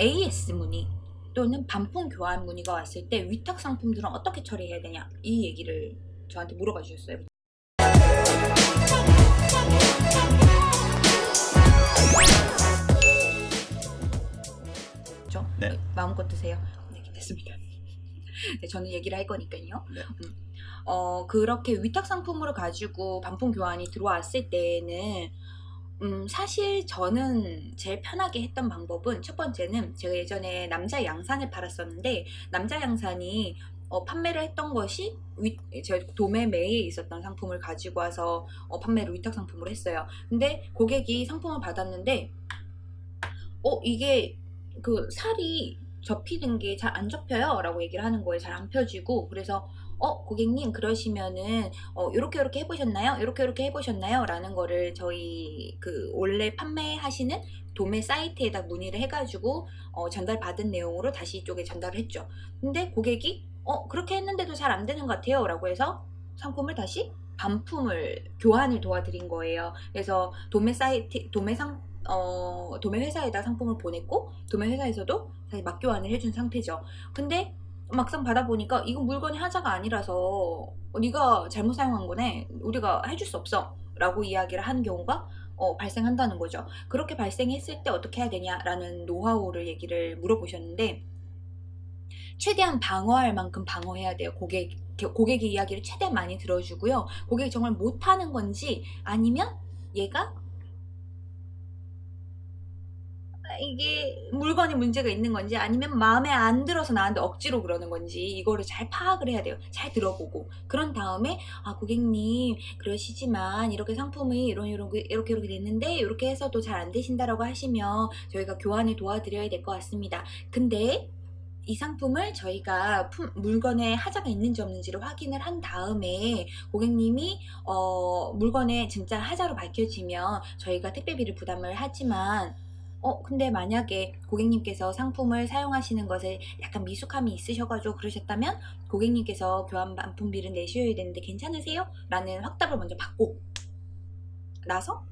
AS 문의 또는 반품 교환 문의가 왔을 때 위탁 상품들은 어떻게 처리해야 되냐 이 얘기를 저한테 물어봐 주셨어요. 그렇죠? 네. 마음껏 드세요. 네, 됐습니다. 네, 저는 얘기를 할 거니까요. 네. 음. 어, 그렇게 위탁 상품으로 가지고 반품 교환이 들어왔을 때는 음, 사실 저는 제일 편하게 했던 방법은 첫 번째는 제가 예전에 남자 양산을 팔았었는데 남자 양산이 어, 판매를 했던 것이 위, 제 도매 매에 있었던 상품을 가지고 와서 어, 판매를 위탁 상품으로 했어요. 근데 고객이 상품을 받았는데 어 이게 그 살이 접히는 게 잘 안 접혀요 라고 얘기를 하는 거예요 잘 안 펴지고 그래서 어 고객님 그러시면은 어 요렇게 요렇게 해보셨나요? 요렇게 요렇게 해보셨나요? 라는 거를 저희 그 원래 판매하시는 도매 사이트에다 문의를 해가지고 어 전달 받은 내용으로 다시 이쪽에 전달을 했죠. 근데 고객이 어 그렇게 했는데도 잘 안 되는 것 같아요. 라고 해서 상품을 다시 반품을 교환을 도와드린 거예요. 그래서 도매 사이트 도매 상 어, 도매 회사에다 상품을 보냈고 도매 회사에서도 다시 맞교환을 해준 상태죠. 근데 막상 받아보니까 이건 물건이 하자가 아니라서 어, 네가 잘못 사용한 거네. 우리가 해줄 수 없어. 라고 이야기를 하는 경우가 어, 발생한다는 거죠. 그렇게 발생했을 때 어떻게 해야 되냐라는 노하우를 얘기를 물어보셨는데 최대한 방어할 만큼 방어해야 돼요. 고객, 고객의 이야기를 최대한 많이 들어주고요. 고객이 정말 못하는 건지 아니면 얘가 이게 물건이 문제가 있는 건지 아니면 마음에 안 들어서 나한테 억지로 그러는 건지 이거를 잘 파악을 해야 돼요. 잘 들어보고 그런 다음에 아 고객님 그러시지만 이렇게 상품이 이런 이런 이렇게 이렇게 됐는데 이렇게 해서 도 잘 안 되신다라고 하시면 저희가 교환을 도와드려야 될 것 같습니다. 근데 이 상품을 저희가 품, 물건에 하자가 있는지 없는지를 확인을 한 다음에 고객님이 어, 물건에 진짜 하자로 밝혀지면 저희가 택배비를 부담을 하지만 어 근데 만약에 고객님께서 상품을 사용하시는 것에 약간 미숙함이 있으셔가지고 그러셨다면 고객님께서 교환 반품비를 내셔야 되는데 괜찮으세요? 라는 확답을 먼저 받고 나서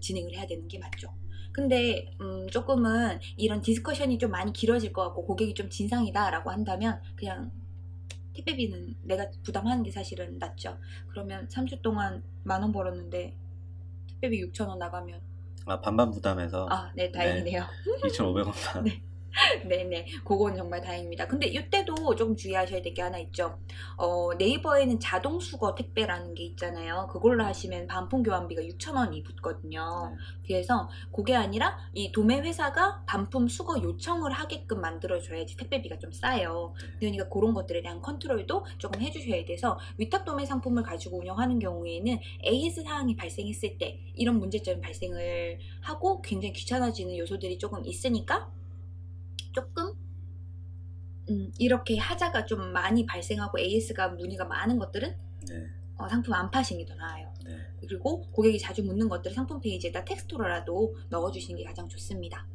진행을 해야 되는 게 맞죠. 근데 음, 조금은 이런 discussion이 좀 많이 길어질 것 같고 고객이 좀 진상이다 라고 한다면 그냥 택배비는 내가 부담하는 게 사실은 낫죠. 그러면 3주 동안 만 원 벌었는데 택배비 6천원 나가면 아 반반 부담해서 아, 네, 다행이네요. 2,500원만 네. 네네. 그건 정말 다행입니다. 근데 이때도 조금 주의하셔야 될 게 하나 있죠. 어, 네이버에는 자동 수거 택배라는 게 있잖아요. 그걸로 하시면 반품 교환비가 6,000원이 붙거든요. 네. 그래서 그게 아니라 이 도매 회사가 반품 수거 요청을 하게끔 만들어 줘야지 택배비가 좀 싸요. 네. 그러니까 그런 것들에 대한 컨트롤도 조금 해주셔야 돼서 위탁 도매 상품을 가지고 운영하는 경우에는 AS 사항이 발생했을 때 이런 문제점이 발생을 하고 굉장히 귀찮아지는 요소들이 조금 있으니까 조금 음, 이렇게 하자가 좀 많이 발생하고 AS가 문의가 많은 것들은 네. 어, 상품 안 파시는 게 더 나아요. 네. 그리고 고객이 자주 묻는 것들을 상품 페이지에다 텍스트로라도 넣어주시는 게 가장 좋습니다.